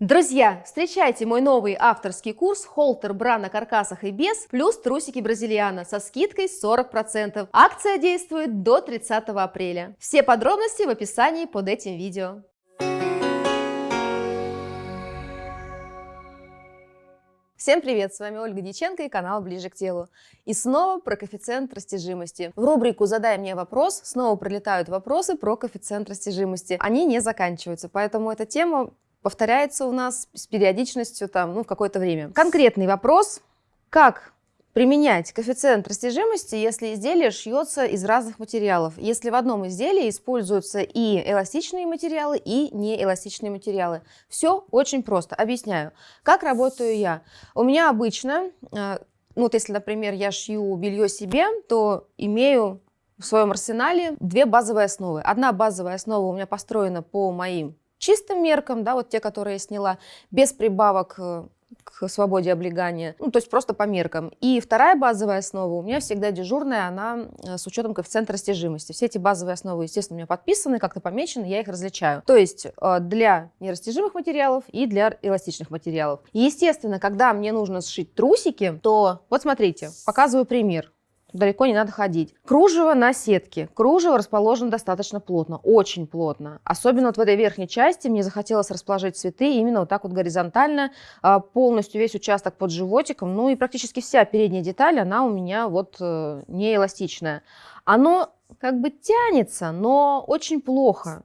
Друзья, встречайте мой новый авторский курс «Холтер бра на каркасах и без» плюс трусики бразильяна со скидкой 40%. Акция действует до 30 апреля. Все подробности в описании под этим видео. Всем привет, с вами Ольга Диченко и канал Ближе к телу. И снова про коэффициент растяжимости. В рубрику «Задай мне вопрос» снова прилетают вопросы про коэффициент растяжимости. Они не заканчиваются, поэтому эта тема повторяется у нас с периодичностью там, ну, в какое-то время. Конкретный вопрос, как применять коэффициент растяжимости, если изделие шьется из разных материалов. Если в одном изделии используются и эластичные материалы, и неэластичные материалы. Все очень просто. Объясняю. Как работаю я? У меня обычно, э, ну вот если, например, я шью белье себе, то имею в своем арсенале две базовые основы. Одна базовая основа у меня построена по моим чистым меркам, да, вот те, которые я сняла, без прибавок э, к свободе облегания, ну, то есть просто по меркам. И вторая базовая основа у меня всегда дежурная, она э, с учетом коэффициента растяжимости. Все эти базовые основы, естественно, у меня подписаны, как-то помечены, я их различаю. То есть э, для нерастяжимых материалов и для эластичных материалов. естественно, когда мне нужно сшить трусики, то вот смотрите, показываю пример далеко не надо ходить. Кружево на сетке. Кружево расположено достаточно плотно, очень плотно. Особенно вот в этой верхней части мне захотелось расположить цветы именно вот так вот горизонтально, а, полностью весь участок под животиком. Ну и практически вся передняя деталь, она у меня вот э, не эластичная. Оно как бы тянется, но очень плохо.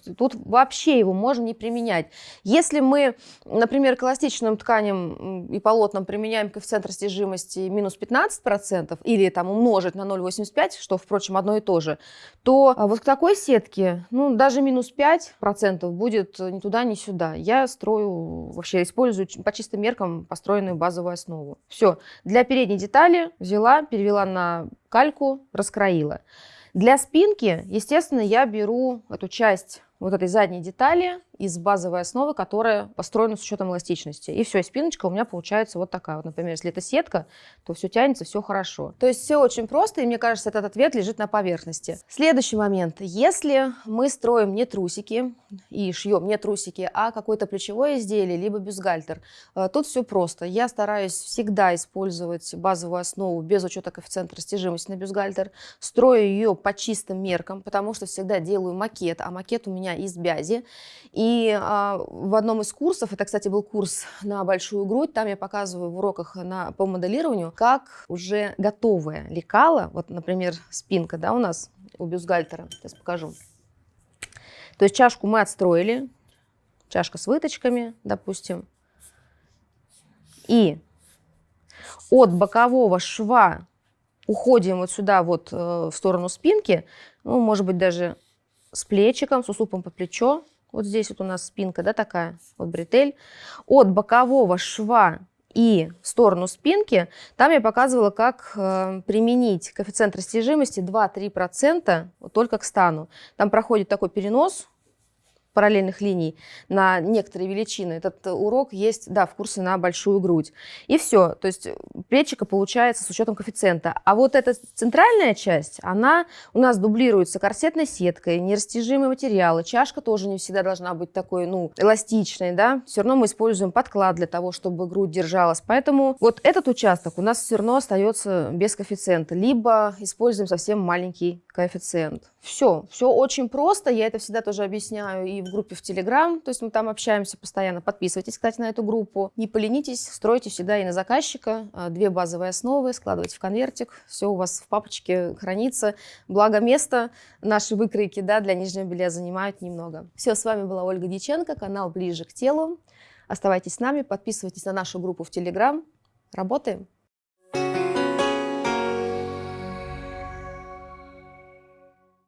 То есть тут вообще его можно не применять. Если мы, например, к эластичным тканям и полотнам применяем коэффициент растяжимости минус 15% или там умножить на 0,85, что, впрочем, одно и то же, то а, вот к такой сетке, ну, даже минус 5% будет ни туда, ни сюда. Я строю, вообще использую по чистым меркам построенную базовую основу. Все. Для передней детали взяла, перевела на кальку, раскроила. Для спинки, естественно, я беру эту часть вот этой задней детали из базовой основы, которая построена с учетом эластичности. И все, и спиночка у меня получается вот такая. Вот, например, если это сетка, то все тянется, все хорошо. То есть все очень просто, и мне кажется, этот ответ лежит на поверхности. Следующий момент. Если мы строим не трусики и шьем не трусики, а какое-то плечевое изделие, либо бюстгальтер, э, тут все просто. Я стараюсь всегда использовать базовую основу без учета коэффициента растяжимости на бюстгальтер. Строю ее по чистым меркам, потому что всегда делаю макет, а макет у меня из бязи. И а, в одном из курсов, это, кстати, был курс на большую грудь, там я показываю в уроках на, по моделированию, как уже готовое лекало, вот, например, спинка, да, у нас у бюстгальтера, сейчас покажу. То есть чашку мы отстроили, чашка с выточками, допустим, и от бокового шва уходим вот сюда вот э, в сторону спинки, ну, может быть, даже с плечиком, с усупом по плечо, вот здесь вот у нас спинка, да, такая, вот бретель. От бокового шва и в сторону спинки, там я показывала, как э, применить коэффициент растяжимости 2-3% вот только к стану. Там проходит такой перенос параллельных линий на некоторые величины. Этот урок есть, да, в курсе на большую грудь. И все. То есть плечика получается с учетом коэффициента. А вот эта центральная часть, она у нас дублируется корсетной сеткой, нерастяжимые материалы. Чашка тоже не всегда должна быть такой, ну, эластичной, да. Все равно мы используем подклад для того, чтобы грудь держалась. Поэтому вот этот участок у нас все равно остается без коэффициента. Либо используем совсем маленький коэффициент. Все, все очень просто. Я это всегда тоже объясняю и в группе в Телеграм, то есть мы там общаемся постоянно. Подписывайтесь, кстати, на эту группу. Не поленитесь, стройте всегда и на заказчика. А, две базовые основы, складывайте в конвертик, все у вас в папочке хранится. Благо место наши выкройки да, для нижнего белья занимают немного. Все, с вами была Ольга Дьяченко, канал «Ближе к телу». Оставайтесь с нами, подписывайтесь на нашу группу в Телеграм. Работаем!